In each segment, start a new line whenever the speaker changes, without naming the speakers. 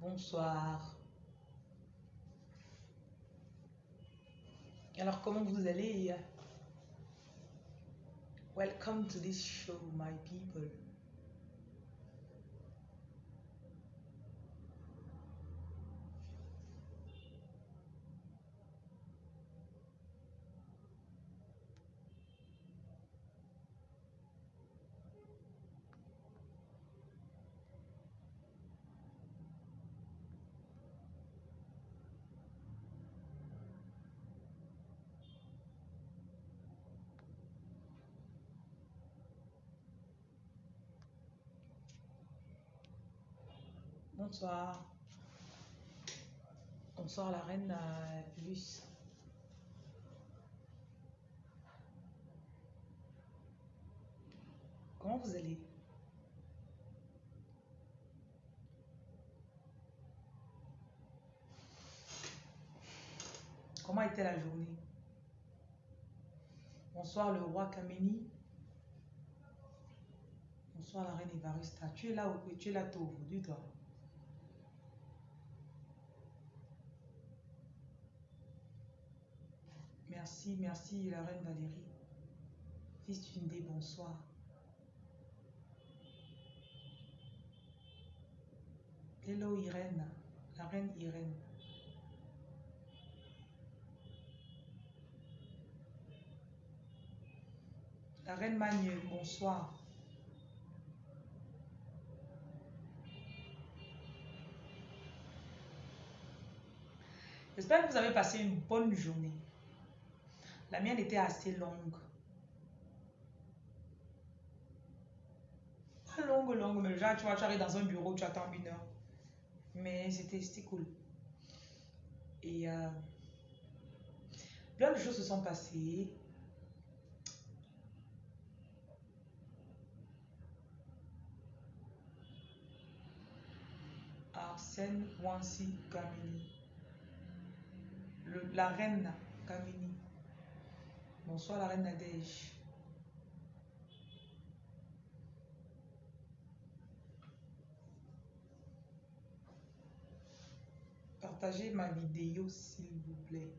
Bonsoir. Alors, comment vous allez? Welcome to this show, my people. Bonsoir. Bonsoir la reine euh, Luce. Comment vous allez? Comment était la journée? Bonsoir le roi Kameni. Bonsoir la reine Evarista. Tu es là ou tu es là tôt aujourd'hui toi? Merci, merci la reine Valérie. Fils Tunde, bonsoir. Hello Irène, la reine Irène. La reine Magne, bonsoir. J'espère que vous avez passé une bonne journée. La mienne était assez longue. Pas longue, longue, mais genre, tu vois, tu arrives dans un bureau, tu attends une heure. Mais c'était cool. Et euh, plein de choses se sont passées. Arsène Wansi Kamini. la reine Kamini. Bonsoir la reine Nadège. Partagez ma vidéo s'il vous plaît.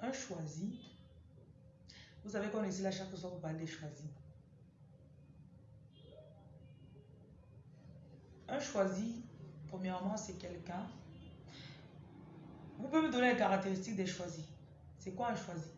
Un choisi. Vous savez qu'on est là chaque soir pour parler des choisis. Un choisi, premièrement, c'est quelqu'un. Vous pouvez me donner les caractéristiques des choisis. C'est quoi un choisi?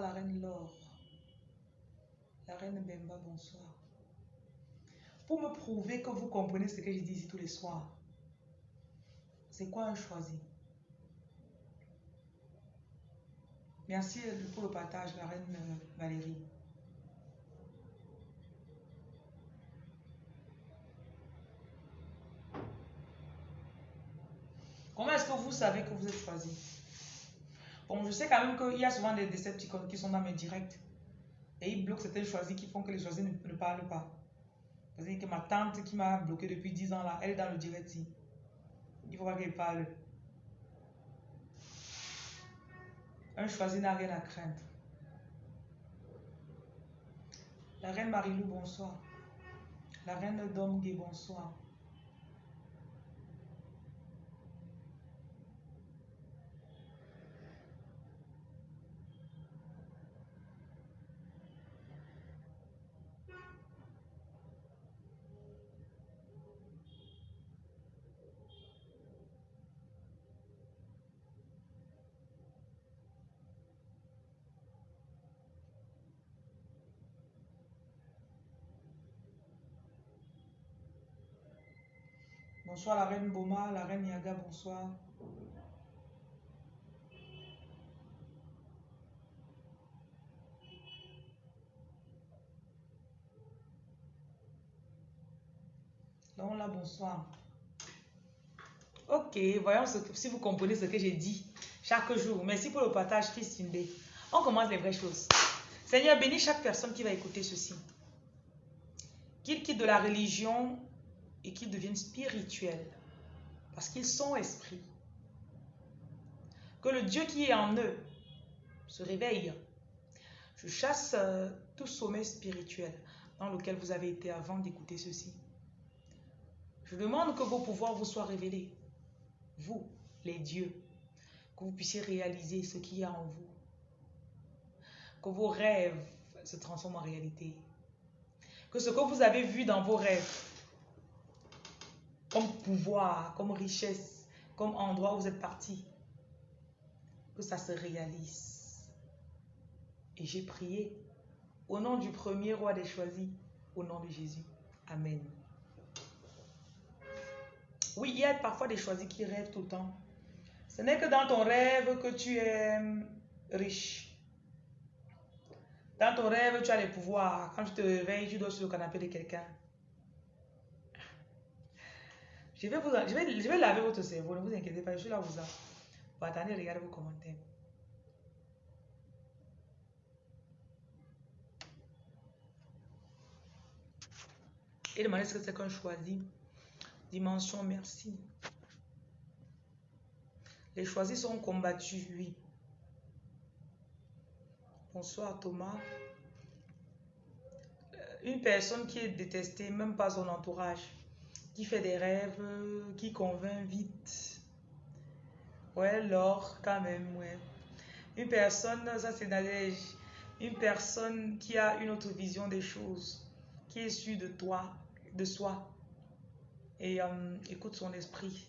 La reine Laure. La reine Bemba, bonsoir. Pour me prouver que vous comprenez ce que je dis ici tous les soirs, c'est quoi un choisi? Merci pour le partage, la reine euh, Valérie. Comment est-ce que vous savez que vous êtes choisi? Je sais quand même qu'il y a souvent des Decepticons qui sont dans mes directs. Et ils bloquent certains choisis qui font que les choisis ne, parlent pas. Parce que ma tante qui m'a bloqué depuis 10 ans là, elle est dans le direct. Il faut pas qu'elle parle. Un choisi n'a rien à craindre. La reine Marilou, bonsoir. La reine Domgue, bonsoir. Bonsoir la reine Boma, la reine Yaga, bonsoir. Donc là, bonsoir. Ok, voyons ce que, si vous comprenez ce que j'ai dit chaque jour. Merci pour le partage, Christine B. On commence les vraies choses. Seigneur, bénis chaque personne qui va écouter ceci. Qu'il quitte de la religion et qu'ils deviennent spirituels. Parce qu'ils sont esprits. Que le Dieu qui est en eux se réveille. Je chasse euh, tout sommet spirituel dans lequel vous avez été avant d'écouter ceci. Je demande que vos pouvoirs vous soient révélés. Vous, les dieux. Que vous puissiez réaliser ce qu'il y a en vous. Que vos rêves se transforment en réalité. Que ce que vous avez vu dans vos rêves, comme pouvoir, comme richesse, comme endroit où vous êtes parti, que ça se réalise. Et j'ai prié au nom du premier roi des choisis, au nom de Jésus. Amen. Oui, il y a parfois des choisis qui rêvent tout le temps. Ce n'est que dans ton rêve que tu es riche. Dans ton rêve, tu as les pouvoirs. Quand tu te réveilles, tu dors sur le canapé de quelqu'un. Je vais, vous, je, vais, je vais laver votre cerveau, ne vous inquiétez pas, je suis là vous. Vous attendez, regardez vos commentaires. Et demandez ce que c'est qu'on choisit. Dimension, merci. Les choisis sont combattus, oui. Bonsoir Thomas. Euh, une personne qui est détestée, même pas son entourage, qui fait des rêves, qui convainc vite. Ouais, l'or, quand même, ouais. Une personne, ça c'est Nadège, une personne qui a une autre vision des choses, qui est sûre de toi, de soi, et euh, écoute son esprit.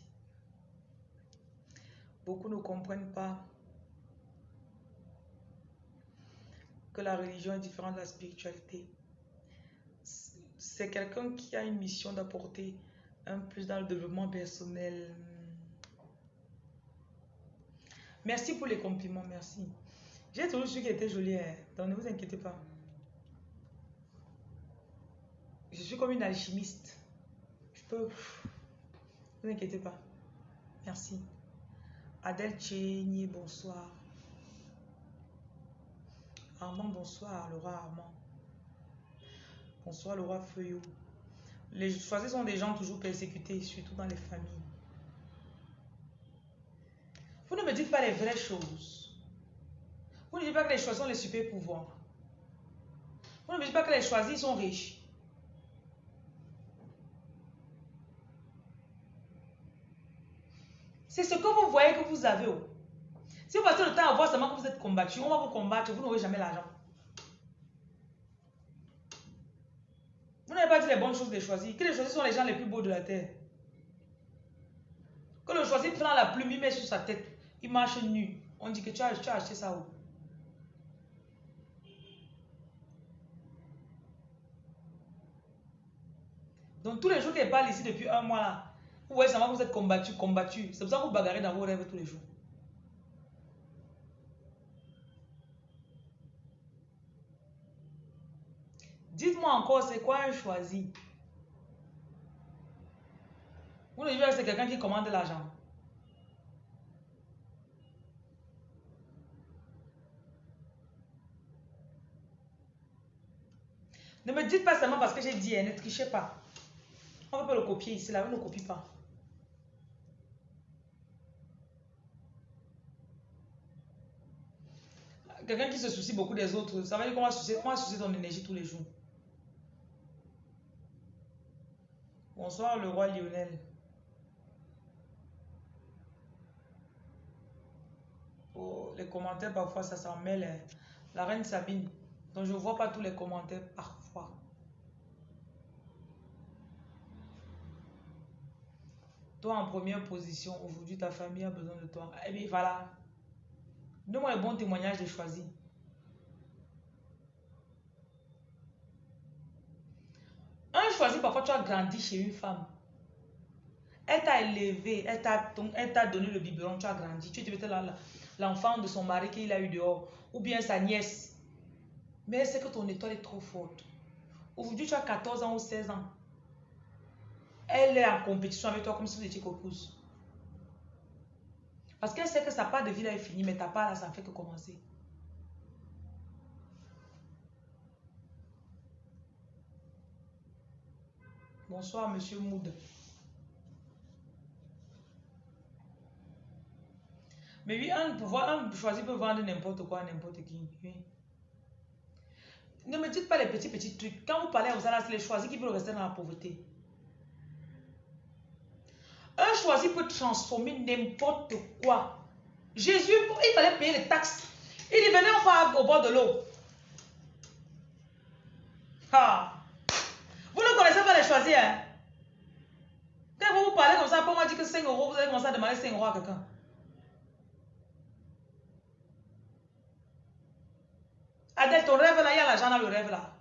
Beaucoup ne comprennent pas que la religion est différente de la spiritualité. C'est quelqu'un qui a une mission d'apporter un plus dans le développement personnel. Merci pour les compliments, merci. J'ai toujours su qu'elle était jolie, hein. donc ne vous inquiétez pas. Je suis comme une alchimiste. Je peux... Ne vous inquiétez pas. Merci. Adèle Chénier, bonsoir. Armand, bonsoir. Le roi Armand. Bonsoir, le roi Feuillot. Les choisis sont des gens toujours persécutés, surtout dans les familles. Vous ne me dites pas les vraies choses. Vous ne dites pas que les choisis sont les super pouvoirs. Vous ne me dites pas que les choisis sont riches. C'est ce que vous voyez que vous avez. Si vous passez le temps à voir seulement que vous êtes combattu, on va vous combattre, vous n'aurez jamais l'argent. Vous n'avez pas dit les bonnes choses de choisir. Que les choisis sont les gens les plus beaux de la terre. Que le choisi prend la plume, il met sur sa tête. Il marche nu. On dit que tu as, acheté ça où? Donc tous les jours qu'elle parle ici depuis un mois là, vous voyez seulement que vous êtes combattu, combattu. C'est pour ça que vous bagarrez dans vos rêves tous les jours. Dites-moi encore, c'est quoi un choisi? Vous dites c'est quelqu'un qui commande l'argent. Ne me dites pas seulement parce que j'ai dit, hein, ne trichez pas. On ne peut pas le copier ici, là, on ne copie pas. Quelqu'un qui se soucie beaucoup des autres, ça veut dire qu'on va va soucier ton énergie tous les jours. Bonsoir le roi Lionel. Oh, les commentaires parfois ça s'en mêle. Hein. La reine Sabine. Donc je ne vois pas tous les commentaires parfois. Toi en première position, aujourd'hui ta famille a besoin de toi. Eh bien voilà. Donne-moi le bon témoignage de choisi. Un choisi, parfois tu as grandi chez une femme. Elle t'a élevé, elle t'a donné le biberon, tu as grandi. Tu étais l'enfant de son mari qu'il a eu dehors, ou bien sa nièce. Mais c'est que ton étoile est trop forte. Aujourd'hui, tu as 14 ans ou 16 ans. elle est en compétition avec toi comme si vous étiez copousse. Parce qu'elle sait que sa part de vie là est finie, mais ta part là, ça ne fait que commencer. Bonsoir, monsieur Moud. Mais oui, un pouvoir, un choisi peut vendre n'importe quoi n'importe qui. Ne me dites pas les petits, petits trucs. Quand vous parlez aux c'est les choisis qui peuvent rester dans la pauvreté. Un choisi peut transformer n'importe quoi. Jésus, il fallait payer les taxes. Il dit, venez, on part au bord de l'eau. Ah. Connaissez pas les choisis, hein? Quand vous vous parlez comme ça, pour moi dire que 5 euros, vous allez commencer à demander 5 euros à quelqu'un. Adèle, ton rêve là, il y a l'argent dans le rêve là.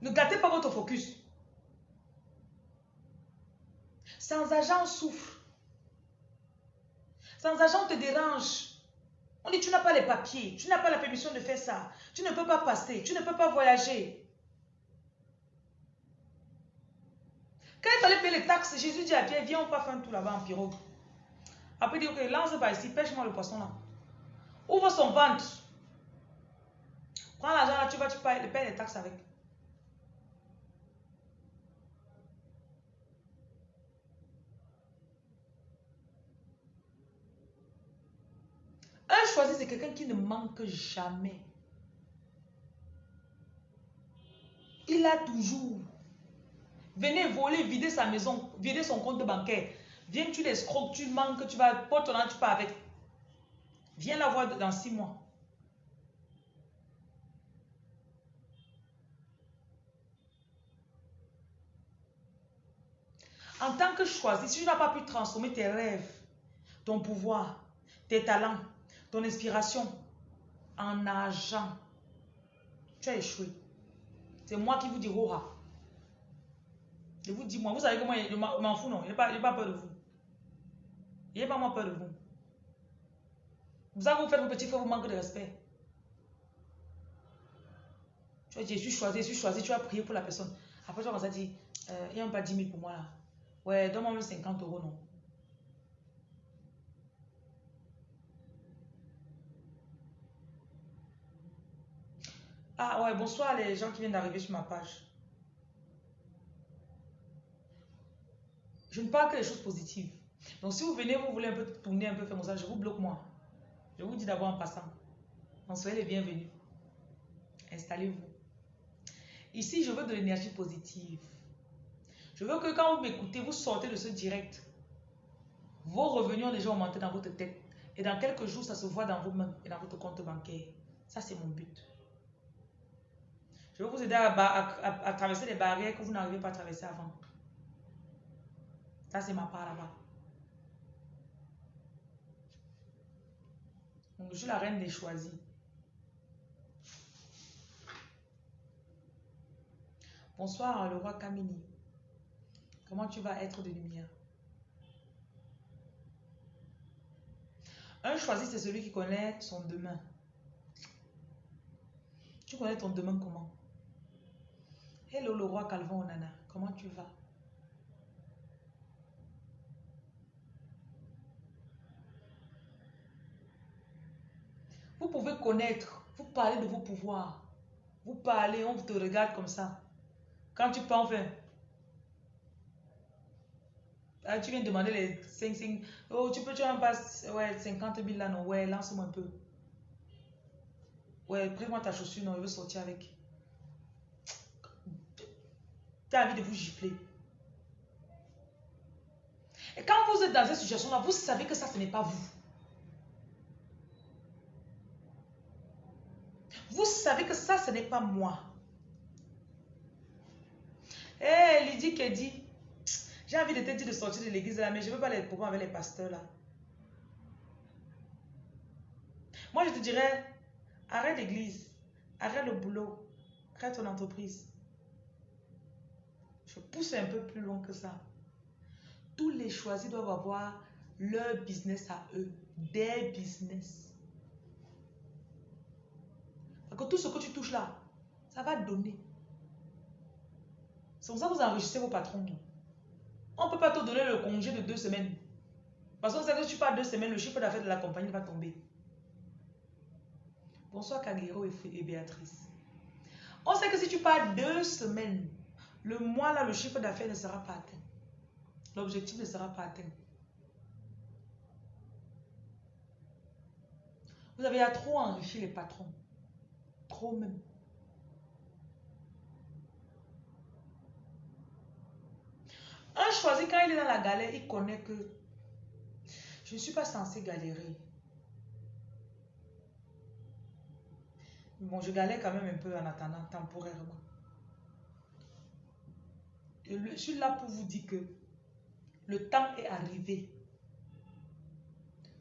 Ne gâtez pas votre focus. Sans argent, on souffre. Sans argent, on te dérange. On dit, tu n'as pas les papiers, tu n'as pas la permission de faire ça, tu ne peux pas passer, tu ne peux pas voyager. Quand il payer les taxes, Jésus dit à Pierre, viens, on peut faire un tour là-bas en pirogue. Après, il dit, ok, lance par ici, pêche-moi le poisson là. Ouvre son ventre? Prends l'argent là, tu vas, tu payes, payes les taxes avec. Un choisi, c'est quelqu'un qui ne manque jamais. Il a toujours. Venez voler, vider sa maison, vider son compte bancaire. Viens, tu l'escroques, tu manques, tu vas, porte ton tu pars avec. Viens la voir dans six mois. En tant que choisi, si tu n'as pas pu transformer tes rêves, ton pouvoir, tes talents, ton inspiration en argent, tu as échoué. C'est moi qui vous dis Roha. Je vous dis, moi, vous savez que moi, je m'en fous, non. Je n'ai pas, pas, peur de vous. Je n'ai pas moi peur de vous. Vous avez vous faire vos petits frères, vous manquez de respect. Tu vas dire, je suis choisi, je suis choisi, tu vas prier pour la personne. Après, tu vas dire, euh, il n'y a pas 10 000 pour moi là. Ouais, donne-moi 50 euros, non. Ah ouais, bonsoir les gens qui viennent d'arriver sur ma page. Je ne parle que des choses positives. Donc si vous venez, vous voulez un peu tourner, un peu faire ça, je vous bloque moi. Je vous dis d'abord en passant. Donc soyez les bienvenus. Installez-vous. Ici, je veux de l'énergie positive. Je veux que quand vous m'écoutez, vous sortez de ce direct. Vos revenus ont déjà augmenté dans votre tête. Et dans quelques jours, ça se voit dans vos mains et dans votre compte bancaire. Ça, c'est mon but. Je vais vous aider à, traverser les barrières que vous n'arrivez pas à traverser avant. C'est ma part là-bas. Je suis la reine des choisis. Bonsoir, le roi Kamini. Comment tu vas être de lumière? Un choisi, c'est celui qui connaît son demain. Tu connais ton demain comment? Hello le roi Calvin Onana, comment tu vas? Vous pouvez connaître, vous parlez de vos pouvoirs. Vous parlez, on te regarde comme ça. Quand tu parles, enfin, ah, tu viens demander les 5, 5. Oh, tu peux, tu en passes, ouais, 50 000 là, non, ouais, lance-moi un peu. Ouais, prends-moi ta chaussure, non, je veux sortir avec. Tu as envie de vous gifler. Et quand vous êtes dans cette situation-là, vous savez que ça, ce n'est pas vous. Vous savez que ça, ce n'est pas moi. Eh, hey, Lydie qui dit, j'ai envie de te dire de sortir de l'église mais je ne veux pas les problèmes avec les pasteurs. Moi, je te dirais, arrête l'église, arrête le boulot, arrête ton entreprise. Je pousse un peu plus loin que ça. Tous les choisis doivent avoir leur business à eux, des business. Que tout ce que tu touches là, ça va donner. C'est pour ça que vous enrichissez vos patrons. On ne peut pas te donner le congé de deux semaines. Parce qu'on sait que si tu pars deux semaines, le chiffre d'affaires de la compagnie va tomber. Bonsoir Kagero et Béatrice. On sait que si tu pars deux semaines, le mois là, le chiffre d'affaires ne sera pas atteint. L'objectif ne sera pas atteint. Vous avez à trop enrichi les patrons. Trop même. Un choisi, quand il est dans la galère, il connaît que je ne suis pas censé galérer. Bon, je galère quand même un peu en attendant, temporairement. je suis là pour vous dire que le temps est arrivé.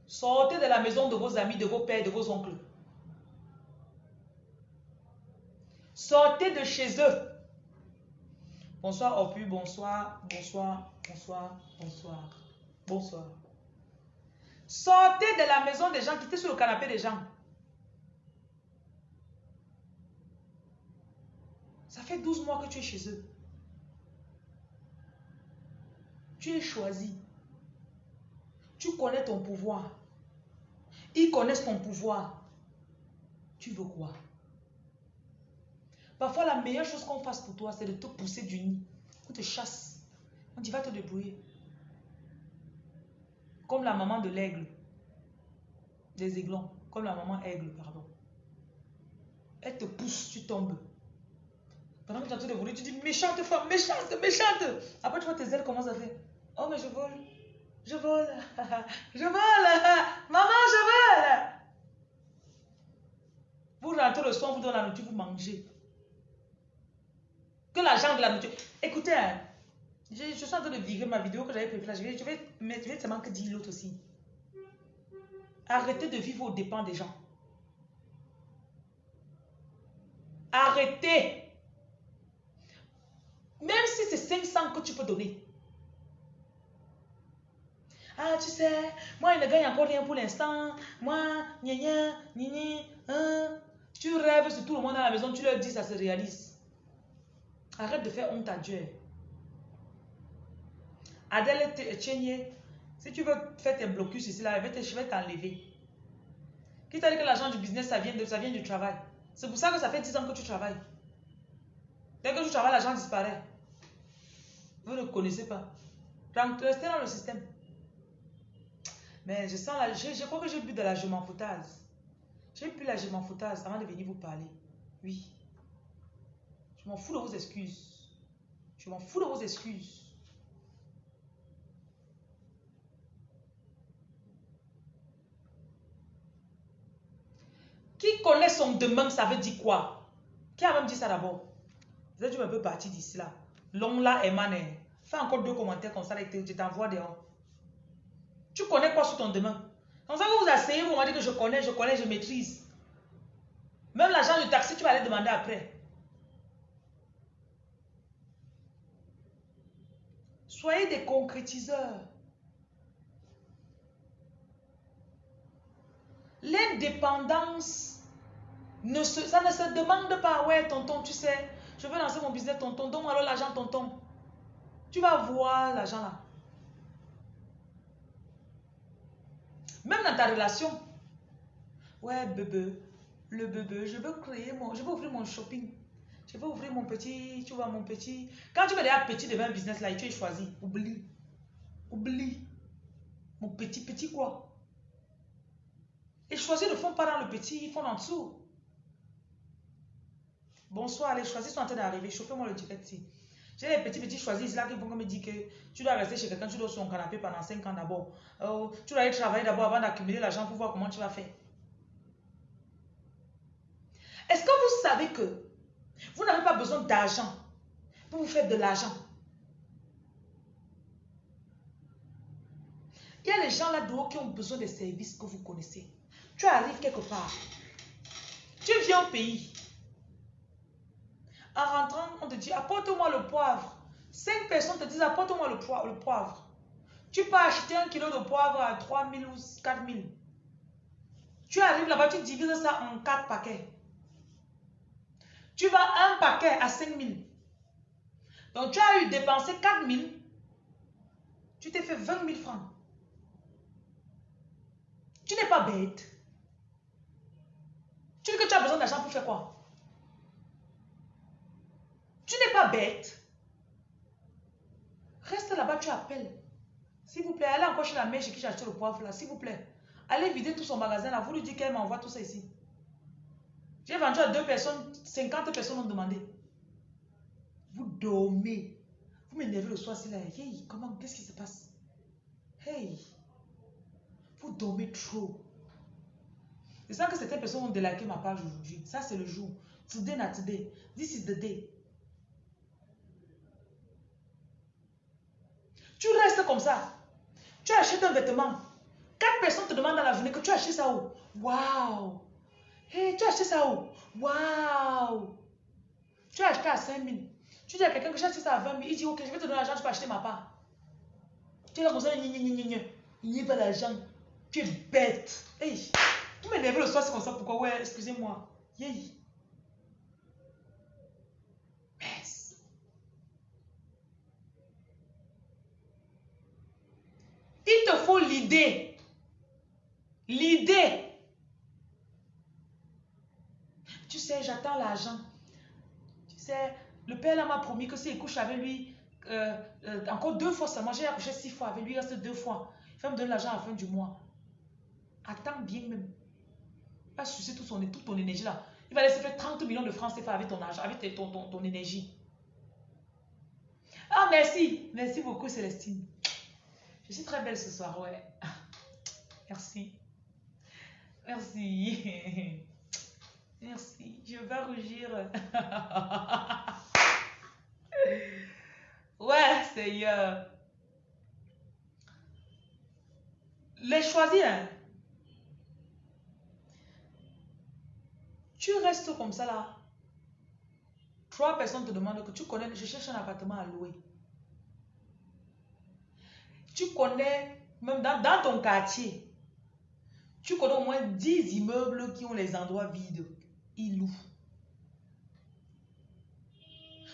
Sortez de la maison de vos amis, de vos pères, de vos oncles. Sortez de chez eux. Bonsoir Opu, bonsoir, bonsoir, bonsoir, bonsoir, bonsoir. Sortez de la maison des gens, quittez sur le canapé des gens. Ça fait 12 mois que tu es chez eux. Tu es choisi. Tu connais ton pouvoir. Ils connaissent ton pouvoir. Tu veux quoi? Parfois, la meilleure chose qu'on fasse pour toi, c'est de te pousser du nid. On te chasse. On dit, va te débrouiller. Comme la maman de l'aigle. Des aiglons. Comme la maman aigle, pardon. Elle te pousse, tu tombes. Pendant que tu es en train de voler, tu dis méchante femme, méchante, méchante. Après, tu vois tes ailes commencent à faire Oh, mais je vole. Je vole. je vole. Maman, je vole. Vous rentrez le soir, vous donnez la nourriture, vous mangez. Que l'argent de la nourriture. Écoutez, hein, je, suis en train de vivre ma vidéo que j'avais préparée. Je vais, je vais, je vais seulement que dire l'autre aussi. Arrêtez de vivre aux dépens des gens. Arrêtez. Même si c'est 500 que tu peux donner. Ah, tu sais, moi, il ne gagne encore rien pour l'instant. Moi, gna gna, gna hein. Tu rêves sur tout le monde à la maison, tu leur dis, ça se réalise. Arrête de faire honte à Dieu. Adèle Tchénier, si tu veux faire tes blocus ici, là, je vais t'enlever. Qui t'a dit que l'argent du business, ça vient, de, ça vient du travail? C'est pour ça que ça fait 10 ans que tu travailles. Dès que tu travailles, l'argent disparaît. Vous ne connaissez pas. Restez dans le système. Mais je sens la, je, crois que j'ai bu de la je m'en foutaise. J'ai bu la je m'en foutaise avant de venir vous parler. Oui. Je m'en fous de vos excuses. Je m'en fous de vos excuses. Qui connaît son demain, ça veut dire quoi? Qui a même dit ça d'abord? Vous êtes un peu parti d'ici là. L'homme là, Emmanuel. Fais encore deux commentaires comme ça, je t'envoie dehors. Tu connais quoi sur ton demain Comme ça que vous asseyez, vous m'avez dit que je connais, je connais, je maîtrise. Même l'agent du taxi, tu vas aller demander après. Soyez des concrétiseurs. L'indépendance, ça ne se demande pas, ouais, tonton, tu sais, je veux lancer mon business, tonton, donne-moi alors l'argent, tonton. Tu vas voir l'argent là. Même dans ta relation. Ouais, bébé, le bébé, je veux créer mon, je veux ouvrir mon shopping. Je veux ouvrir mon petit, tu vois, mon petit. Quand tu veux déjà petit devant un business là et tu es choisi, oublie. Oublie. Mon petit, petit quoi? Et choisir ne font pas dans le petit, ils font en dessous. Bonsoir, les choisis sont en train d'arriver. Chauffez-moi le direct ici. J'ai les petits petits choisis là qui vont me dire que tu dois rester chez quelqu'un, tu dois sur ton canapé pendant 5 ans d'abord. Oh, tu dois aller travailler d'abord avant d'accumuler l'argent pour voir comment tu vas faire. Est-ce que vous savez que vous n'avez pas besoin d'argent pour vous faire de l'argent Il y a les gens là-dehors qui ont besoin des services que vous connaissez. Tu arrives quelque part. Tu viens au pays. En rentrant, on te dit, apporte-moi le poivre. Cinq personnes te disent, apporte-moi le, poivre. Tu peux acheter un kilo de poivre à 3 000 ou 4 000. Tu arrives là-bas, tu divises ça en quatre paquets. Tu vas un paquet à 5 000. Donc, tu as eu dépensé 4 000. Tu t'es fait 20 000 francs. Tu n'es pas bête. Tu dis que tu as besoin d'argent pour faire quoi? Tu n'es pas bête. Reste là-bas, tu appelles. S'il vous plaît, allez encore chez la mère chez qui j'ai acheté le poivre là, s'il vous plaît. Allez vider tout son magasin là. Vous lui dites qu'elle m'envoie tout ça ici. J'ai vendu à deux personnes, 50 personnes ont demandé. Vous dormez. Vous m'énervez le soir, c'est là. Hey, comment, qu'est-ce qui se passe? Hey, vous dormez trop. C'est ça que certaines personnes ont délaqué ma page aujourd'hui. Ça, c'est le jour. Today, not today. This is the day. Tu restes comme ça. Tu achètes un vêtement. Quatre personnes te demandent dans la journée que tu achètes ça où? Waouh Hey, tu as acheté ça où? Waouh Tu as acheté à 5 000. Tu dis à quelqu'un que j'ai acheté ça à 20 000. Il dit, ok, je vais te donner l'argent, tu peux acheter ma part. Tu es là comme ça, il n'y a pas d'argent. Tu es bête. Hey, tu m'énerves le soir, c'est comme ça. Pourquoi? Ouais, excusez-moi. Yeah. Il te faut l'idée. L'idée. Tu sais, j'attends l'argent. Tu sais, le père là m'a promis que s'il couche avec lui, euh, euh, encore deux fois seulement, j'ai accouché six fois avec lui, il reste deux fois. Il va me donner l'argent à la fin du mois. Attends bien même. Pas sucer toute, son, toute ton énergie là. Il va laisser faire 30 millions de francs CFA avec ton argent, avec ton, ton, ton énergie. Ah, merci. Merci beaucoup, Célestine. Je suis très belle ce soir, ouais. Merci. Merci. Merci. Je vais rougir. ouais, Seigneur. Les choisir. Hein. Tu restes comme ça là. Trois personnes te demandent que tu connais, je cherche un appartement à louer. Tu connais, même dans, ton quartier, tu connais au moins 10 immeubles qui ont les endroits vides. Ils louent.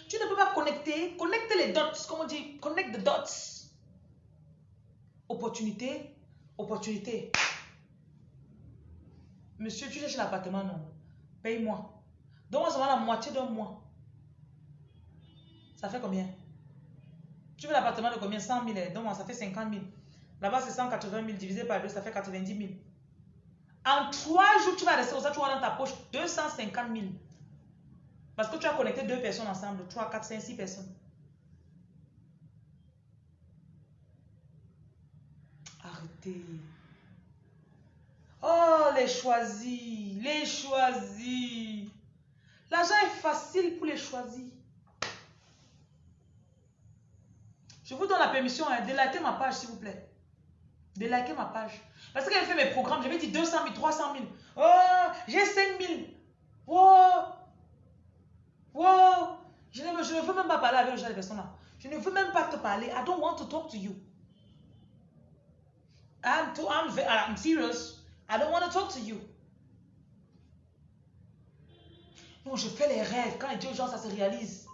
Tu ne peux pas connecter. Connecte les dots. Comment on dit Connect the dots. Opportunité. Opportunité. Monsieur, tu cherches l'appartement, non? Paye-moi. Donne-moi seulement la moitié d'un mois. Ça fait combien? Tu veux l'appartement de combien? 100 000, donc ça fait 50 000. Là-bas, c'est 180 000 divisé par 2, ça fait 90 000. En 3 jours, tu vas rester ça, tu dans ta poche 250 000. Parce que tu as connecté deux personnes ensemble, 3, 4, 5, 6 personnes. Arrêtez. Oh, les choisis, les choisis. L'argent est facile pour les choisis. Je vous donne la permission hein, de liker ma page, s'il vous plaît. De liker ma page. Parce qu'elle fait mes programmes, je vais dire 200 000, 300 000. Oh, j'ai 5 000. Wow. Wow. Je ne, veux même pas parler avec le genre de personnes-là. Je ne veux même pas te parler. I don't want to talk to you. I'm, too, I'm, I'm serious. I don't want to talk to you. Non, je fais les rêves. Quand les dieux gens, ça se réalise.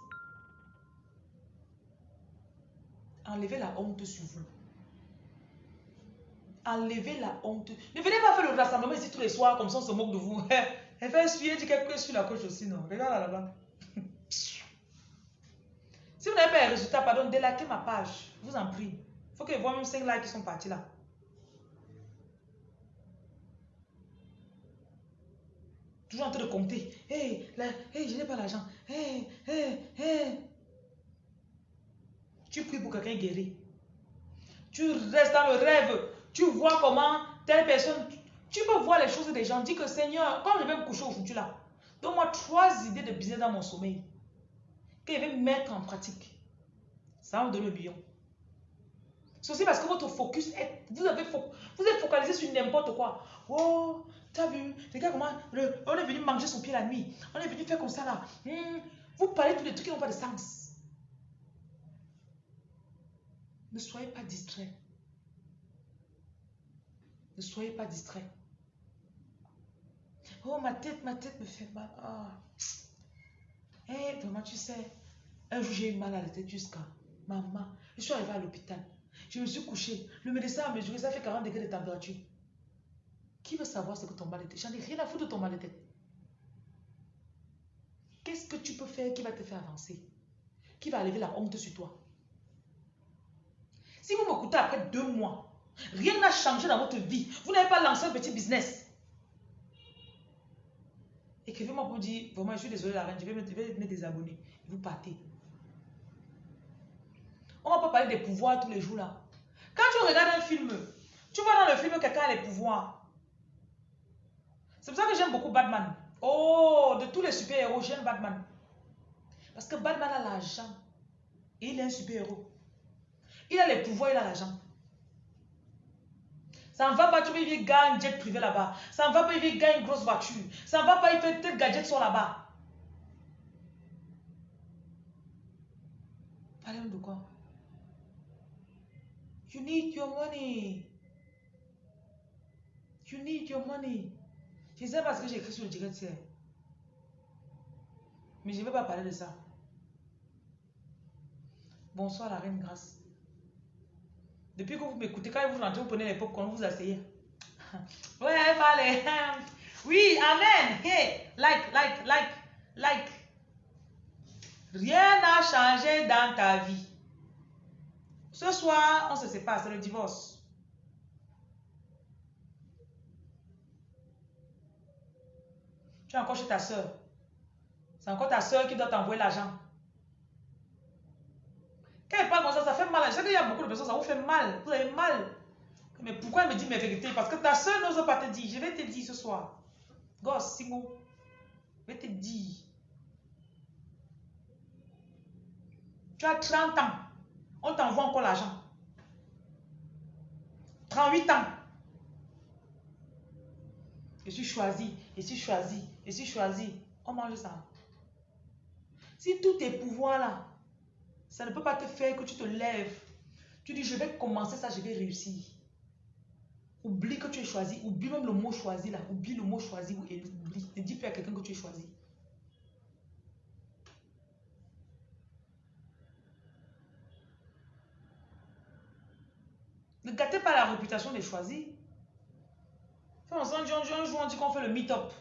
Enlevez la honte sur vous. Enlevez la honte. Ne venez pas faire le rassemblement ici tous les soirs comme ça on se moque de vous. Elle fait essuyer du quelque chose sur la coche aussi, non? Regarde là-bas. si vous n'avez pas les résultats, pardon, délaquez ma page. Je vous en prie. Il faut que je même 5 likes qui sont partis là. Toujours en train de compter. Hé, hey, hey, je n'ai pas l'argent. Hé, hé, hé. Tu pries pour quelqu'un guéri. Tu restes dans le rêve. Tu vois comment telle personne... Tu peux voir les choses des gens. Dis que Seigneur, quand je vais me coucher aujourd'hui là, donne-moi trois idées de business dans mon sommeil que je vais mettre en pratique. Ça va me donner le million. C'est aussi parce que votre focus est... Vous, avez vous êtes focalisé sur n'importe quoi. Oh, t'as vu Regarde comment... on est venu manger son pied la nuit. On est venu faire comme ça là. Hmm, vous parlez de des trucs qui n'ont pas de sens. Ne soyez pas distrait. Ne soyez pas distrait. Oh, ma tête, ma tête me fait mal. Oh. Eh, tu sais, Un jour, j'ai eu mal à la tête jusqu'à maman. Je suis arrivée à l'hôpital. Je me suis couchée. Le médecin a mesuré, ça fait 40 degrés de température. Qui veut savoir ce que ton mal de tête J'en ai rien à foutre de ton mal de tête. Qu'est-ce que tu peux faire qui va te faire avancer? Qui va enlever la honte sur toi? Si vous m'écoutez après deux mois, rien n'a changé dans votre vie. Vous n'avez pas lancé un petit business. Écrivez-moi pour dire, vraiment, je suis désolé la reine, je vais me, me désabonner. Vous partez. On va pas parler des pouvoirs tous les jours là. Quand tu regardes un film, tu vois dans le film quelqu'un a les pouvoirs. C'est pour ça que j'aime beaucoup Batman. Oh, de tous les super-héros, j'aime Batman. Parce que Batman a l'argent. Et il est un super-héros. Il a les pouvoirs, il a l'argent. Ça ne va pas, tu veux, gagner un jet privé là-bas. Ça ne va pas, il gagner une grosse voiture. Ça ne va pas, il fait tel gadget sont là-bas. Parlez de quoi? You need your money. You need your money. Je sais pas ce que j'ai écrit sur le direct Mais je ne vais pas parler de ça. Bonsoir la reine grâce. Depuis que vous m'écoutez, quand vous rentrez, vous prenez les popcorn, vous asseyez. ouais, parlez. Oui, amen. Hey, like, like, like, like. Rien n'a changé dans ta vie. Ce soir, on se sépare, c'est le divorce. Tu es encore chez ta soeur. C'est encore ta soeur qui doit t'envoyer l'argent. Quand elle parle comme ça, ça fait mal. Je sais qu'il y a beaucoup de personnes, ça vous fait mal. Vous avez mal. Mais pourquoi elle me dit mes vérités? Parce que ta soeur n'ose pas te dire. Je vais te dire ce soir. Gosse, Singo. Je vais te dire. Tu as 30 ans. On t'envoie encore l'argent. 38 ans. Je suis choisi, je suis choisi, je suis choisi. On mange ça. Si tous tes pouvoirs là, ça ne peut pas te faire que tu te lèves. Tu dis, je vais commencer ça, je vais réussir. Oublie que tu es choisi. Oublie même le mot choisi là. Oublie le mot choisi. Oublie. Ne dis plus à quelqu'un que tu es choisi. Ne gâtez pas la réputation des choisis. Un jour, on dit qu'on fait le meet-up.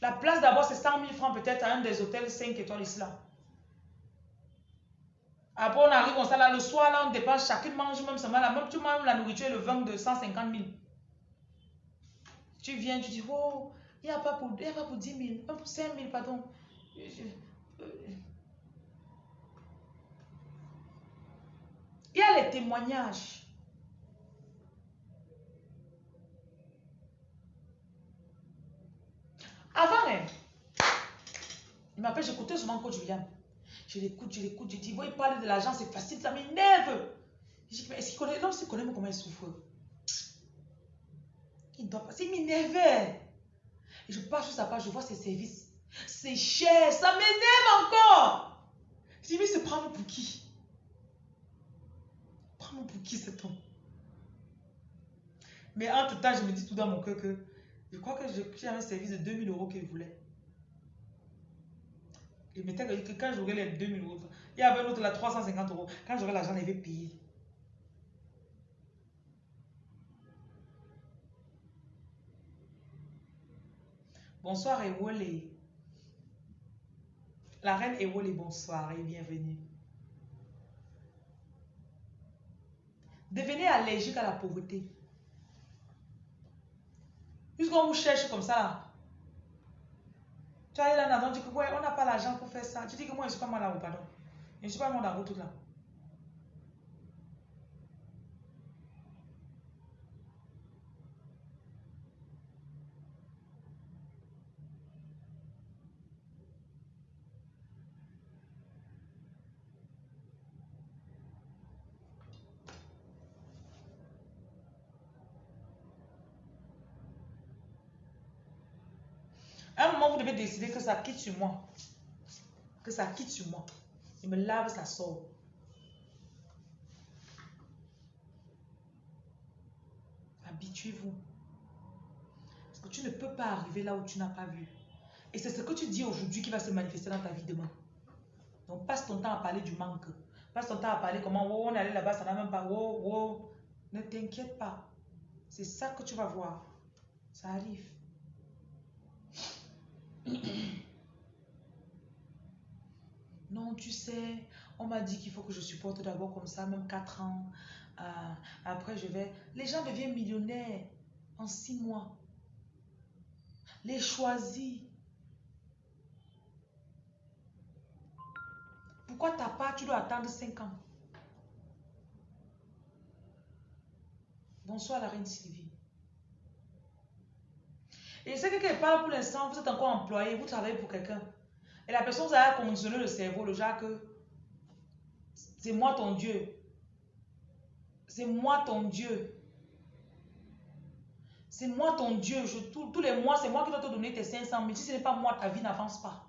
La place d'abord, c'est 100 000 francs peut-être à un des hôtels 5 étoiles ici. Après, on arrive, on là, le soir, là, on dépense, chacune mange même seulement la même, tu manges la nourriture et le vin de 150 000. Tu viens, tu dis, oh, il n'y a, pas pour, a pas pour 10 000, pas pour 5 000, pardon. Euh, il y a les témoignages. Avant, il m'appelle, j'écoutais souvent Coach William. Je l'écoute, je l'écoute, je dis, il parler de l'argent, c'est facile, ça m'énerve. Je dis, mais est-ce connaît, l'homme, connaît comment il souffre? Il doit passer, il m'énervait. Je passe sur sa page, je vois ses services. C'est cher, ça m'énerve encore. Je dis, mais c'est prendre pour qui? Prendre pour qui cet homme? Mais entre temps, je me dis tout dans mon cœur que je crois que j'ai un service de 2000 euros qu'il voulait. Il mettait que quand j'aurai les 2000 euros, il y avait un autre là, 350 euros. Quand j'aurai l'argent, il va payer. Bonsoir Ewole. La reine Ewole, bonsoir et bienvenue. Devenez allergique à la pauvreté. Puisqu'on vous cherche comme ça, tu as là dans tu dis que ouais, on n'a pas l'argent pour faire ça. Tu dis que moi, je ne suis pas mal à pardon. Je ne suis pas mal à tout là. Décider que ça quitte sur moi. Que ça quitte sur moi. Il me lave, ça sort. Habituez-vous. Parce que tu ne peux pas arriver là où tu n'as pas vu. Et c'est ce que tu dis aujourd'hui qui va se manifester dans ta vie demain. Donc, passe ton temps à parler du manque. Passe ton temps à parler comment oh, on est allé là-bas, ça n'a même pas. Oh, oh. Ne t'inquiète pas. C'est ça que tu vas voir. Ça arrive. Non, tu sais, on m'a dit qu'il faut que je supporte d'abord comme ça, même 4 ans. Ah, après, je vais... Les gens deviennent millionnaires en 6 mois. Les choisis. Pourquoi ta part, tu dois attendre 5 ans? Bonsoir la reine Sylvie. Et c'est quelqu'un qui parle pour l'instant, vous êtes encore employé, vous travaillez pour quelqu'un. Et la personne vous a conditionné le cerveau, le genre que c'est moi ton Dieu. C'est moi ton Dieu. C'est moi ton Dieu. Je, tous, les mois, c'est moi qui dois te donner tes 500 000. Si ce n'est pas moi, ta vie n'avance pas.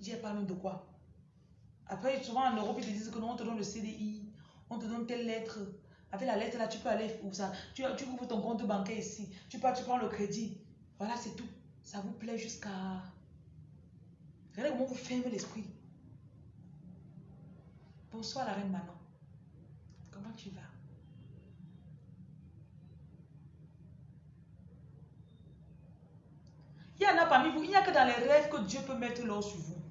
J'ai parlé de quoi? Après, souvent en Europe, ils te disent que non, on te donne le CDI, on te donne telle lettre. Avec la lettre là, tu peux aller où ça? Tu, ouvres ton compte bancaire ici. Tu, peux, tu prends le crédit. Voilà, c'est tout. Ça vous plaît jusqu'à... Regardez comment vous fermez l'esprit. Bonsoir la reine Manon. Comment tu vas? Il y en a parmi vous, il n'y a que dans les rêves que Dieu peut mettre l'or sur vous.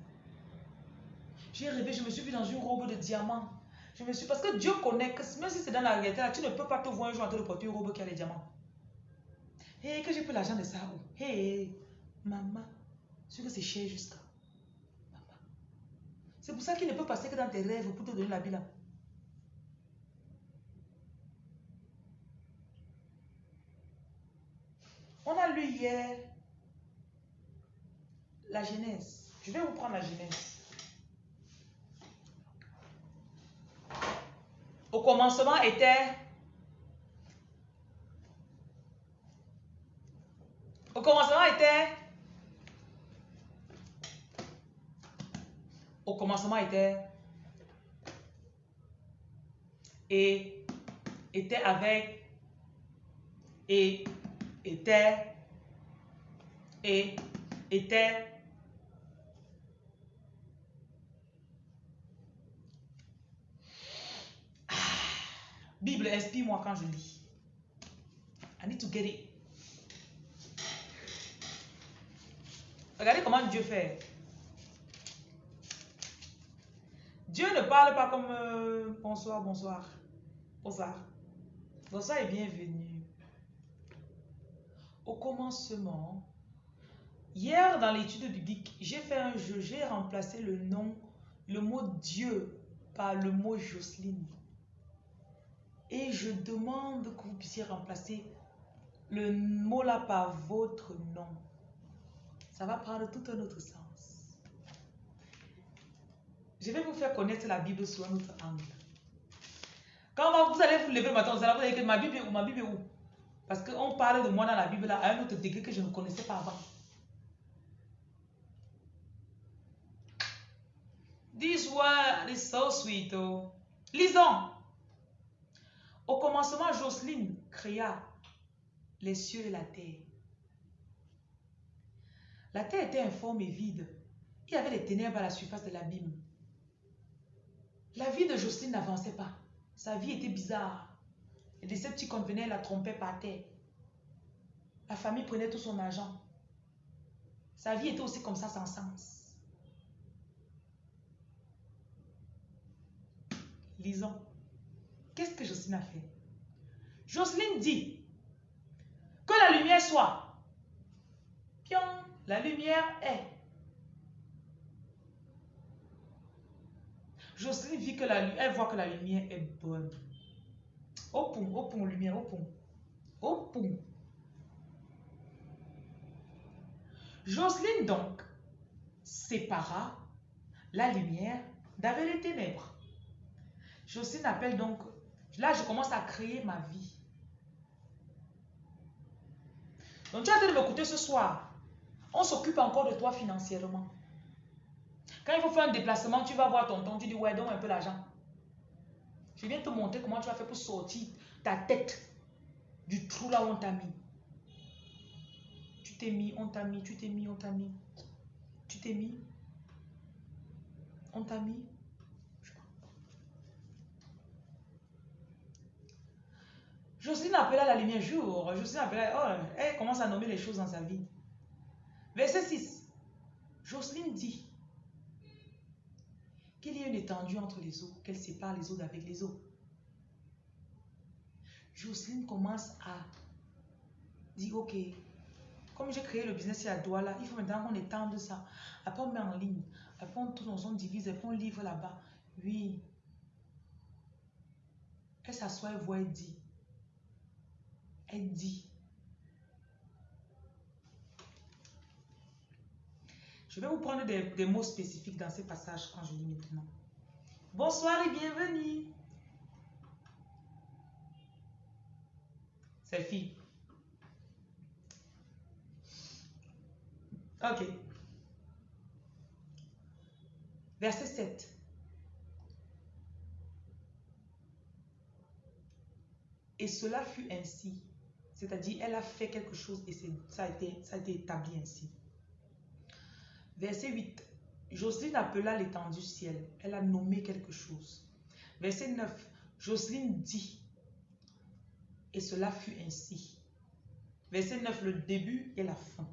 J'ai rêvé, je me suis vu dans une robe de diamant. Je me suis parce que Dieu connaît que même si c'est dans la réalité, tu ne peux pas te voir un jour en train de porter une robe qui a les diamants. Hé, que j'ai pris l'argent de ça. Hé, maman, c'est que c'est cher jusqu'à. C'est pour ça qu'il ne peut passer que dans tes rêves pour te donner la vie On a lu hier la Genèse. Je vais vous prendre la Genèse. Au commencement était... Au commencement était au commencement était et était avec et était et était ah, Bible, inspire-moi quand je lis. I need to get it. Regardez comment Dieu fait. Dieu ne parle pas comme euh, bonsoir, bonsoir, bonsoir. Bonsoir et bienvenue. Au commencement, hier dans l'étude biblique, j'ai fait un jeu, j'ai remplacé le nom, le mot Dieu par le mot Jocelyne. Et je demande que vous puissiez remplacer le mot là par votre nom. Ça va prendre tout un autre sens. Je vais vous faire connaître la Bible sous un autre angle. Quand vous allez vous lever le matin, vous allez vous dire ma Bible est où Ma Bible est où? Parce qu'on parle de moi dans la Bible à un autre degré que je ne connaissais pas avant. This word is so sweet. Oh. Lisons. Au commencement, Jocelyne créa les cieux et la terre. La terre était informe et vide. Il y avait des ténèbres à la surface de l'abîme. La vie de Jocelyne n'avançait pas. Sa vie était bizarre. Les Decepticons venaient la tromper par terre. La famille prenait tout son argent. Sa vie était aussi comme ça sans sens. Lisons. Qu'est-ce que Jocelyne a fait? Jocelyne dit que la lumière soit. Pion, la lumière est. Jocelyne vit que la, elle voit que la lumière est bonne. Au pont, au pont, lumière, au pont. Au pont. Jocelyne donc sépara la lumière d'avec les ténèbres. Jocelyne appelle donc, là je commence à créer ma vie. Donc tu as de m'écouter ce soir. On s'occupe encore de toi financièrement. Quand il faut faire un déplacement, tu vas voir tonton, tu dis, ouais, donne un peu l'argent. Je viens te montrer comment tu vas faire pour sortir ta tête du trou là où on t'a mis. Tu t'es mis, on t'a mis, tu t'es mis, on t'a mis. Tu t'es mis. On t'a mis Jocelyne appela la lumière jour. Jocelyne appela, oh, elle commence à nommer les choses dans sa vie. Verset 6. Jocelyne dit qu'il y a une étendue entre les eaux, qu'elle sépare les eaux d'avec les eaux. Jocelyne commence à dire, ok, comme j'ai créé le business à Douala, il faut maintenant qu'on étende ça. Après, on met en ligne. Après, on tourne, on divise, après, on livre là-bas. Oui. Elle s'assoit, elle voit, elle dit. Elle dit. Je vais vous prendre des, mots spécifiques dans ces passages quand je lis maintenant. Bonsoir et bienvenue. Fille. Ok. Verset 7. Et cela fut ainsi. C'est-à-dire, elle a fait quelque chose et ça a, été, établi ainsi. Verset 8. Jocelyne appela l'étendue ciel. Elle a nommé quelque chose. Verset 9. Jocelyne dit. Et cela fut ainsi. Verset 9, le début et la fin.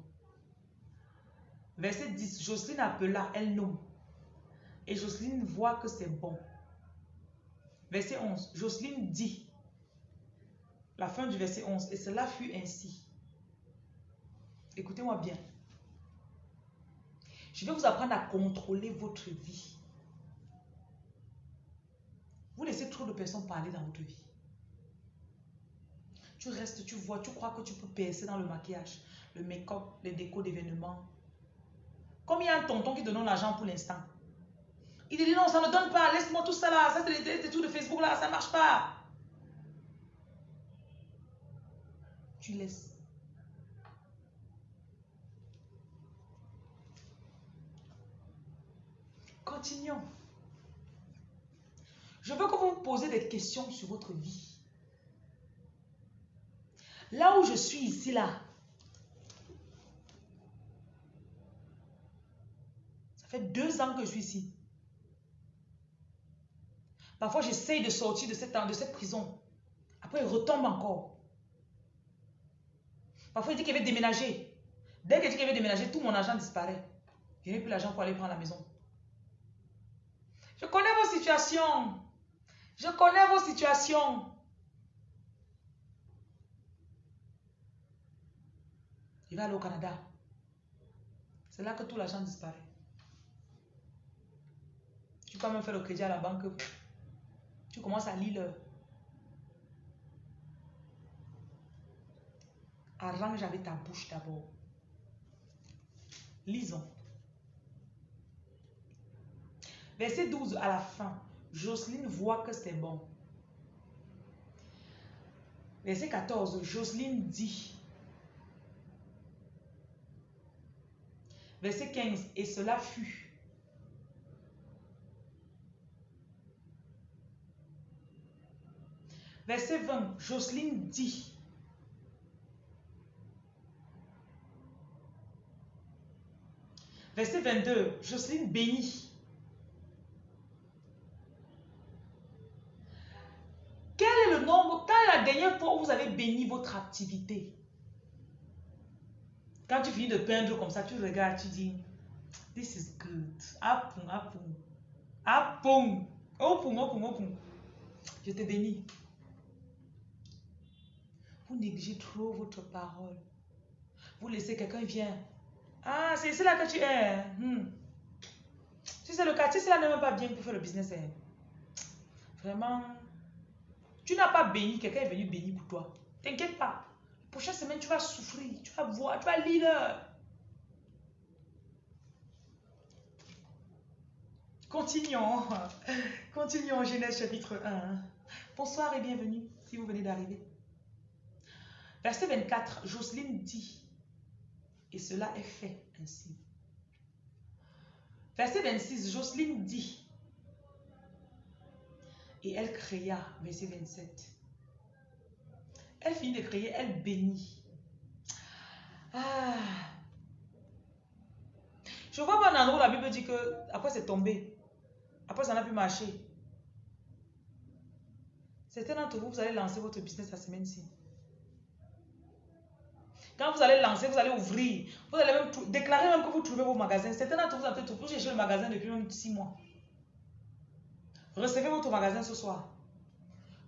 Verset 10, Jocelyne appela, elle nomme. Et Jocelyne voit que c'est bon. Verset 11, Jocelyne dit. La fin du verset 11, et cela fut ainsi. Écoutez-moi bien. Je vais vous apprendre à contrôler votre vie. Vous laissez trop de personnes parler dans votre vie. Tu restes, tu vois, tu crois que tu peux percer dans le maquillage, le make-up, les décos d'événements. Comme il y a un tonton qui te donne l'argent pour l'instant. Il dit non, ça ne donne pas, laisse-moi tout ça là, ça c'est trucs de Facebook là, ça marche pas. Tu laisses. Continuons. Je veux que vous me posez des questions sur votre vie. Là où je suis ici, là, ça fait deux ans que je suis ici. Parfois, j'essaye de sortir de cette, de cette prison. Après, il retombe encore. Parfois, il dit qu'il veut déménager. Dès qu'il dit qu'il veut déménager, tout mon argent disparaît. Je n'ai plus l'argent pour aller prendre la maison. Je connais vos situations. Je connais vos situations. Il va aller au Canada. C'est là que tout l'argent disparaît. Tu peux même faire le crédit à la banque. Tu commences à lire Arrange avec ta bouche d'abord. Lisons. Verset 12 à la fin. Jocelyne voit que c'est bon. Verset 14. Jocelyne dit Verset 15. Et cela fut. Verset 20. Jocelyne dit. Verset 22. Jocelyne bénit. Quel est le nombre, quand est la dernière fois où vous avez béni votre activité? Quand tu finis de peindre comme ça, tu regardes, tu dis, this is good. Apun, apun. Apun. Opun, opun, opun. Je te bénis. Vous négligez trop votre parole. Vous laissez quelqu'un vient. Ah, c'est là que tu es. Hmm. Si c'est le si cela n'est même pas bien pour faire le business. Hein. Vraiment, tu n'as pas béni, quelqu'un est venu bénir pour toi. T'inquiète pas. Prochaine semaine, tu vas souffrir, tu vas voir, tu vas lire. Continuons. Continuons, Genèse chapitre 1. Bonsoir et bienvenue si vous venez d'arriver. Verset 24, Jocelyne dit, et cela est fait ainsi. Verset 26, Jocelyne dit, et elle créa, verset 27. Elle finit de créer, elle bénit. Ah. Je vois pas un endroit où la Bible dit que après c'est tombé. Après, ça n'a plus marché. Certains d'entre vous, vous allez lancer votre business la semaine-ci. Quand vous allez lancer, vous allez ouvrir. Vous allez même déclarer même que vous trouvez vos magasins. Certains d'entre vous, avez cherché le magasin depuis même 6 mois. Recevez votre magasin ce soir.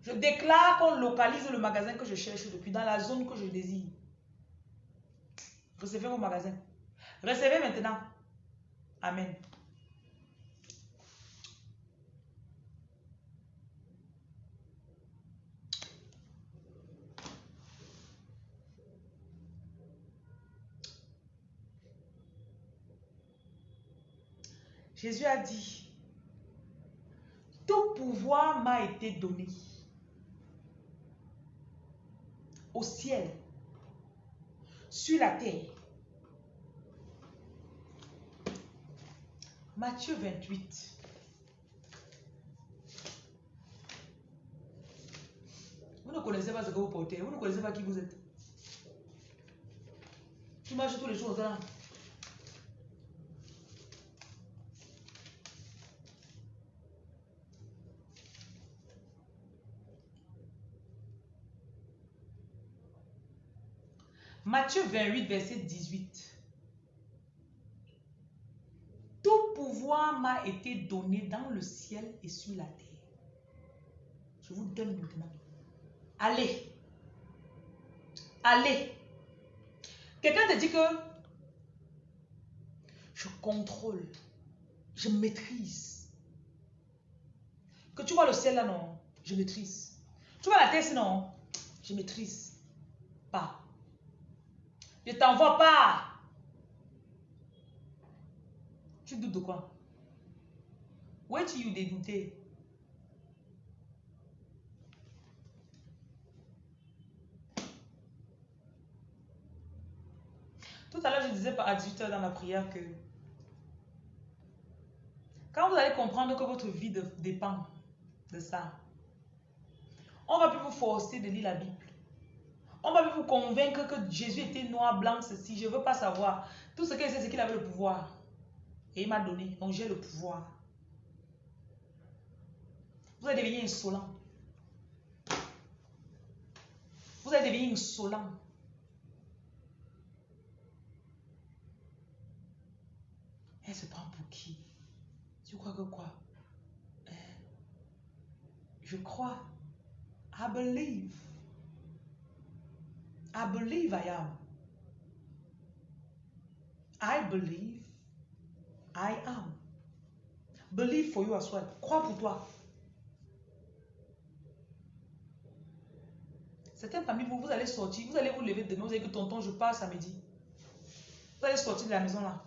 Je déclare qu'on localise le magasin que je cherche depuis dans la zone que je désire. Recevez vos magasins. Recevez maintenant. Amen. Jésus a dit, tout pouvoir m'a été donné au ciel, sur la terre. Matthieu 28. Vous ne connaissez pas ce que vous portez, vous ne connaissez pas qui vous êtes. Tu marches tous les jours. Matthieu 28, verset 18. Tout pouvoir m'a été donné dans le ciel et sur la terre. Je vous donne maintenant. Allez. Allez. Quelqu'un te dit que je contrôle, je maîtrise. Que tu vois le ciel là, non, je maîtrise. Tu vois la terre, non, je maîtrise. Pas. Je t'envoie pas. Tu doutes de quoi? Où es-tu dégoûté? Tout à l'heure, je disais à 18h dans la prière que quand vous allez comprendre que votre vie dépend de ça, on va plus vous forcer de lire la Bible. On va vous convaincre que Jésus était noir, blanc, ceci. Je ne veux pas savoir. Tout ce qu'il sait, c'est qu'il avait le pouvoir. Et il m'a donné. Donc j'ai le pouvoir. Vous allez devenir insolent. Vous allez devenir insolent. Elle se prend pour qui? Tu crois que quoi? Hein? Je crois. I believe. I believe I am. I believe I am. Believe for you as well. Crois pour toi. Certaines familles, vous, vous allez sortir, vous allez vous lever demain, vous allez que tonton, je pars samedi. Vous allez sortir de la maison là.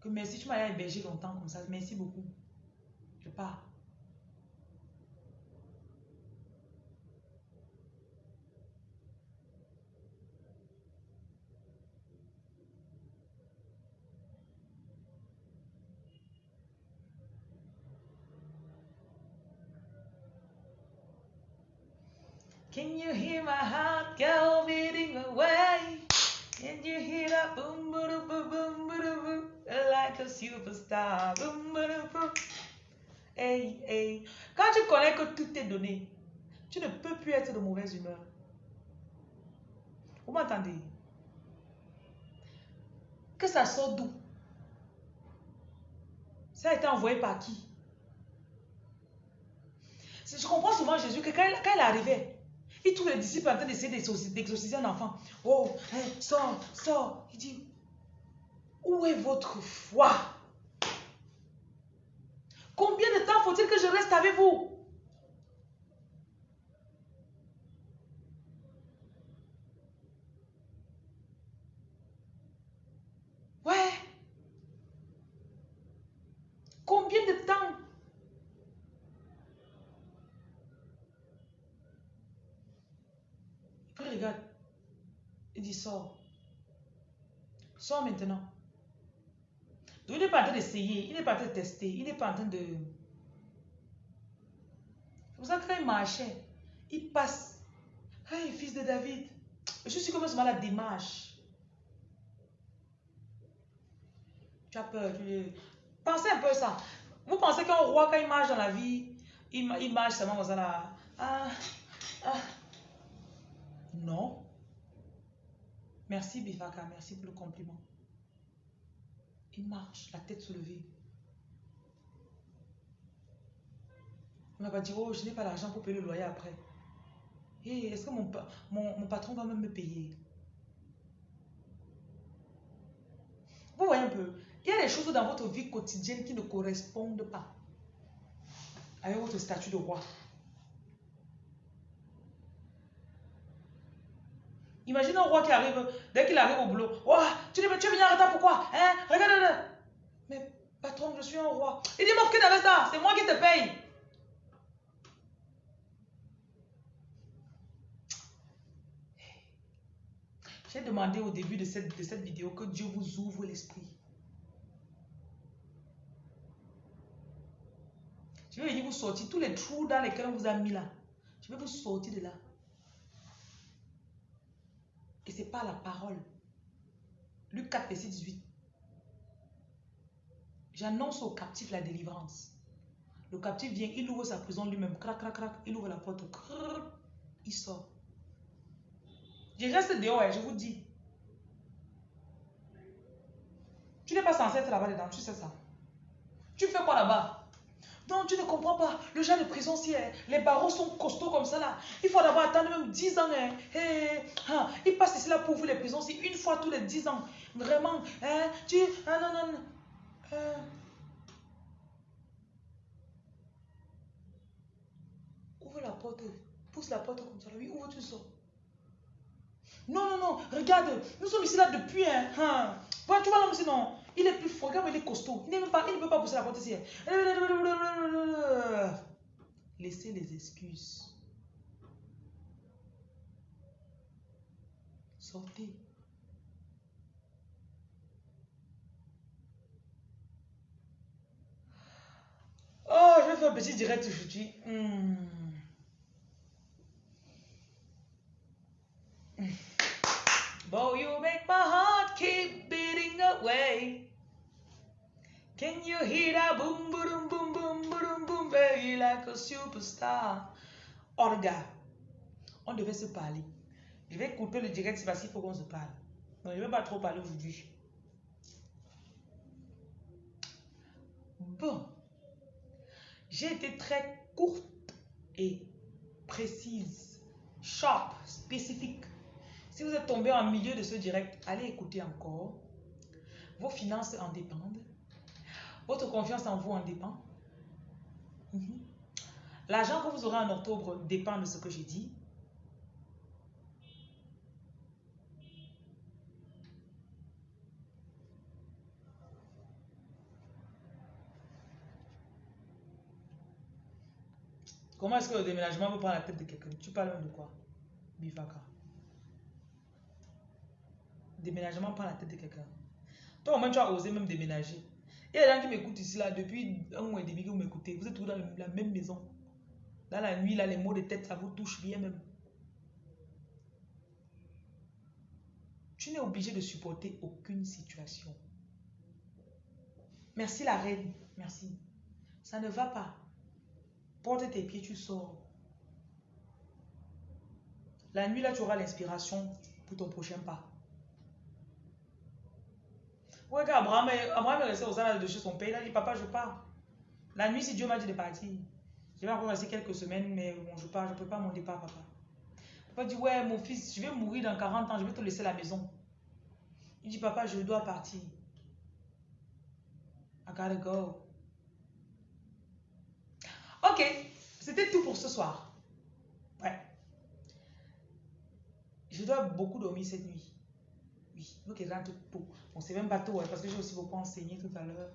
Que merci, tu m'as hébergé longtemps comme ça. Merci beaucoup. Je pars. Can you hear my heart go beating away? Can you hear that boom boom boom boom boom boom like a superstar? Boom boom boom. Hey hey. Quand tu connais que tout est donné, tu ne peux plus être de mauvaise humeur. Vous m'entendez? Que ça sort d'où? Ça a été envoyé par qui? Je comprends souvent Jésus que quand, quand il arrivait, il trouve les disciples en train d'essayer d'exorciser un enfant. Oh, hein, sors, sors. Il dit, où est votre foi? Combien de temps faut-il que je reste avec vous Ouais. Combien de temps regarde. Il dit, sors. Maintenant. Il n'est pas en train d'essayer, il n'est pas en train de tester, il n'est pas en train de... Vous savez, quand il marchait, il passe. Hey, fils de David. Je suis comme ça, la démarche. Tu as peur. Tu... Pensez un peu ça. Vous pensez qu'un roi, quand il marche dans la vie, il, il marche seulement comme ça là. Ah, ah. Non. Merci Bifaka, merci pour le compliment. Il marche, la tête soulevée. On va pas dire, oh, je n'ai pas l'argent pour payer le loyer après. Hey, est-ce que mon, mon, mon patron va même me payer? Vous voyez un peu, il y a des choses dans votre vie quotidienne qui ne correspondent pas avec votre statut de roi. Imagine un roi qui arrive, dès qu'il arrive au boulot, oh, tu, tu es venu en retard pourquoi hein? Regarde, Mais patron, je suis un roi. Il dit, mon que avec ça, c'est moi qui te paye. J'ai demandé au début de cette, de cette vidéo que Dieu vous ouvre l'esprit. Je vais venir vous sortir tous les trous dans lesquels on vous a mis là. Je vais vous sortir de là. Et la parole. Luc 4, verset 18. J'annonce au captif la délivrance. Le captif vient, il ouvre sa prison lui-même. Crac, crac, crac. Il ouvre la porte. il sort. Je reste dehors, je vous dis. Tu n'es pas censé être là-bas dedans, tu sais ça. Tu fais quoi là-bas? Non, tu ne comprends pas. Le genre de prison, si hein, les barreaux sont costauds comme ça là, il faut d'abord attendre même 10 ans. Hein. Hein, il passe ici là pour vous les prisons, c'est une fois tous les 10 ans. Vraiment, hein, tu... Ah, non, non. Euh. Ouvre la porte, pousse la porte comme ça. Oui, ouvre, tu sors. Non, non, non, regarde, nous sommes ici là depuis, hein. hein. tu vois l'homme non, il est plus fort, il est costaud. Il, pas, il ne peut pas pousser la porte ici. Laissez les excuses. Sortez. Oh, je vais faire un petit direct aujourd'hui. Hmm. Boy, you make my heart keep beating away. Can you hear that boom, boom, boom, boom, boom, boom, baby, like a superstar? Orga, on devait se parler. Je vais couper le direct parce qu'il faut qu'on se parle. Non, je ne vais pas trop parler aujourd'hui. Bon, j'ai été très courte et précise, sharp, spécifique. Si vous êtes tombé en milieu de ce direct, allez écouter encore. Vos finances en dépendent. Votre confiance en vous en dépend. Mhm. L'argent que vous aurez en octobre dépend de ce que j'ai dit. Comment est-ce que le déménagement vous prend la tête de quelqu'un? Tu parles de quoi? Bifaka déménagement par la tête de quelqu'un. Toi, au moins, tu as osé même déménager. Il y a des gens qui m'écoutent ici, là, depuis un mois et demi que vous m'écoutez. Vous êtes tous dans la même maison. Dans la nuit, là, les mots de tête, ça vous touche bien même. Tu n'es obligé de supporter aucune situation. Merci la reine. Merci. Ça ne va pas. Porte tes pieds, tu sors. La nuit, là, tu auras l'inspiration pour ton prochain pas. Ouais, quand Abraham, Abraham est resté aux salles de chez son père, il a dit Papa, je pars. La nuit, si Dieu m'a dit de partir, je vais encore rester quelques semaines, mais bon, je pars, je ne peux pas mon départ, papa. Papa dit Ouais, mon fils, je vais mourir dans 40 ans, je vais te laisser la maison. Il dit Papa, je dois partir. I gotta go. Ok, c'était tout pour ce soir. Ouais. Je dois beaucoup dormir cette nuit. Oui, donc il rentre pour. Bon, c'est même pas tôt, parce que j'ai aussi beaucoup enseigné tout à l'heure.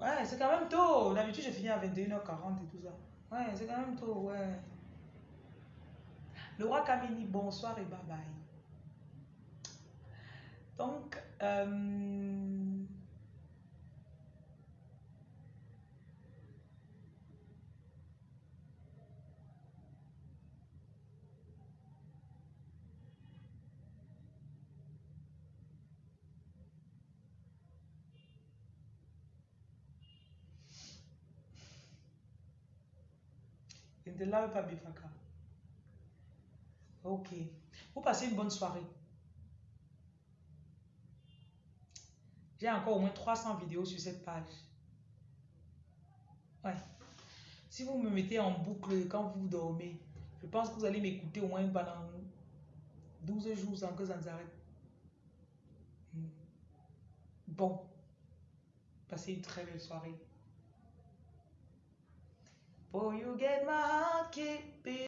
Ouais, c'est quand même tôt. D'habitude, je finis à 21h40 et tout ça. Ouais, c'est quand même tôt, ouais. Le roi Kamini, bonsoir et bye bye. Donc, euh, Je ne te lave pas, Bifaka. Ok. Vous passez une bonne soirée. J'ai encore au moins 300 vidéos sur cette page. Ouais. Si vous me mettez en boucle quand vous dormez, je pense que vous allez m'écouter au moins pendant 12 jours sans que ça ne s'arrête. Hmm. Bon. Passez une très belle soirée. Oh, you get my heart, keep